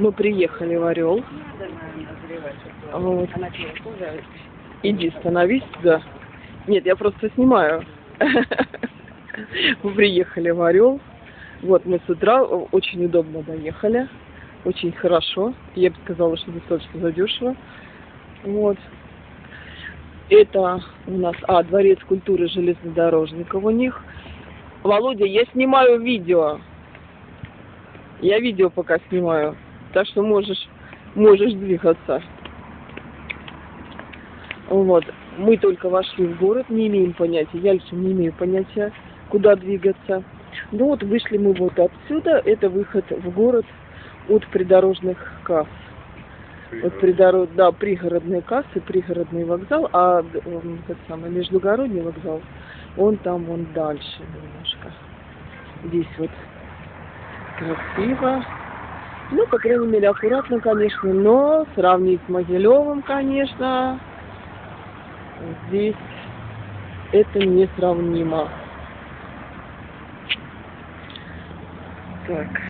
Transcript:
Мы приехали в Орел. Вот. Иди, становись, да. Нет, я просто снимаю. Мы приехали в Орел. Вот мы с утра очень удобно доехали. Очень хорошо. Я бы сказала, что достаточно задешево. Вот. Это у нас, а, дворец культуры железнодорожников у них. Володя, я снимаю видео. Я видео пока снимаю. Так что можешь, можешь двигаться. Вот. Мы только вошли в город, не имеем понятия. Я лично не имею понятия, куда двигаться. Ну вот вышли мы вот отсюда. Это выход в город от придорожных касс. Вот придород, да, пригородные кассы, пригородный вокзал, а этот самый междугородний вокзал, он там, вон дальше немножко. Здесь вот красиво. Ну, по крайней мере, аккуратно, конечно, но сравнить с Могилевым, конечно, здесь это несравнимо. Так.